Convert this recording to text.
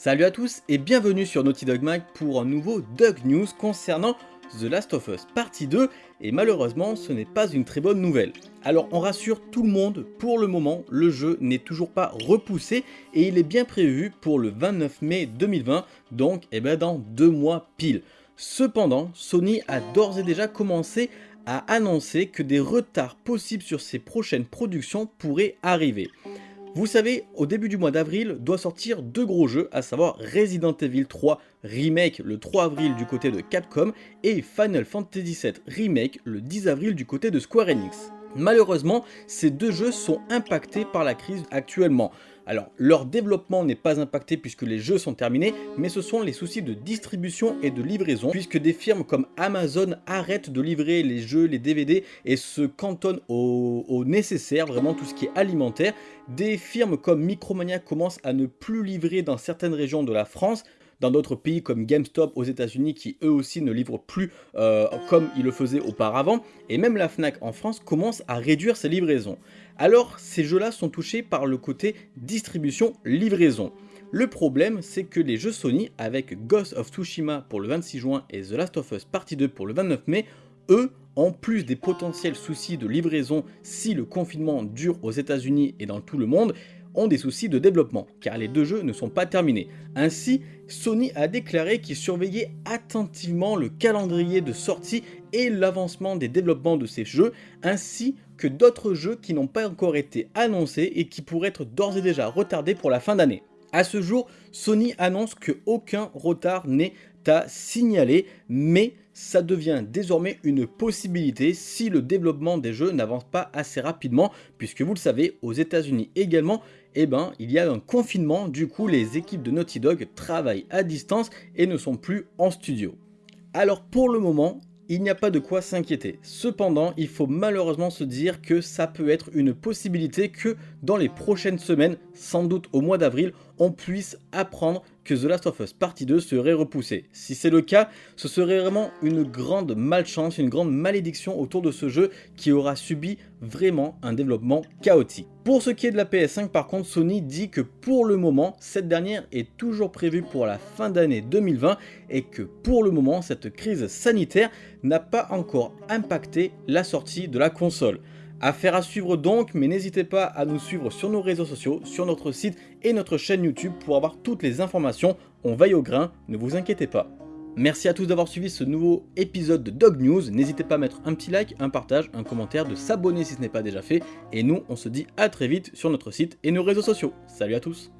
Salut à tous et bienvenue sur Naughty Dog Mag pour un nouveau Dog News concernant The Last of Us partie 2 et malheureusement ce n'est pas une très bonne nouvelle. Alors on rassure tout le monde, pour le moment le jeu n'est toujours pas repoussé et il est bien prévu pour le 29 mai 2020 donc eh ben, dans deux mois pile. Cependant Sony a d'ores et déjà commencé à annoncer que des retards possibles sur ses prochaines productions pourraient arriver. Vous savez, au début du mois d'avril doit sortir deux gros jeux, à savoir Resident Evil 3 Remake le 3 avril du côté de Capcom et Final Fantasy VII Remake le 10 avril du côté de Square Enix. Malheureusement, ces deux jeux sont impactés par la crise actuellement. Alors, leur développement n'est pas impacté puisque les jeux sont terminés, mais ce sont les soucis de distribution et de livraison, puisque des firmes comme Amazon arrêtent de livrer les jeux, les DVD, et se cantonnent au, nécessaire, vraiment tout ce qui est alimentaire. Des firmes comme Micromania commencent à ne plus livrer dans certaines régions de la France, dans d'autres pays comme GameStop aux états unis qui eux aussi ne livrent plus euh, comme ils le faisaient auparavant, et même la FNAC en France commence à réduire ses livraisons. Alors ces jeux-là sont touchés par le côté distribution-livraison. Le problème, c'est que les jeux Sony, avec Ghost of Tsushima pour le 26 juin et The Last of Us Partie 2 pour le 29 mai, eux, en plus des potentiels soucis de livraison si le confinement dure aux états unis et dans tout le monde, des soucis de développement, car les deux jeux ne sont pas terminés. Ainsi, Sony a déclaré qu'il surveillait attentivement le calendrier de sortie et l'avancement des développements de ces jeux, ainsi que d'autres jeux qui n'ont pas encore été annoncés et qui pourraient être d'ores et déjà retardés pour la fin d'année. A ce jour, Sony annonce qu'aucun retard n'est à signaler, mais ça devient désormais une possibilité si le développement des jeux n'avance pas assez rapidement, puisque vous le savez, aux états unis également, eh ben, il y a un confinement, du coup les équipes de Naughty Dog travaillent à distance et ne sont plus en studio. Alors pour le moment, il n'y a pas de quoi s'inquiéter. Cependant, il faut malheureusement se dire que ça peut être une possibilité que dans les prochaines semaines, sans doute au mois d'avril, on puisse apprendre que The Last of Us Partie 2 serait repoussé. Si c'est le cas, ce serait vraiment une grande malchance, une grande malédiction autour de ce jeu qui aura subi vraiment un développement chaotique. Pour ce qui est de la PS5 par contre, Sony dit que pour le moment, cette dernière est toujours prévue pour la fin d'année 2020 et que pour le moment, cette crise sanitaire n'a pas encore impacté la sortie de la console. Affaire à suivre donc, mais n'hésitez pas à nous suivre sur nos réseaux sociaux, sur notre site et notre chaîne YouTube pour avoir toutes les informations. On veille au grain, ne vous inquiétez pas. Merci à tous d'avoir suivi ce nouveau épisode de Dog News. N'hésitez pas à mettre un petit like, un partage, un commentaire, de s'abonner si ce n'est pas déjà fait. Et nous, on se dit à très vite sur notre site et nos réseaux sociaux. Salut à tous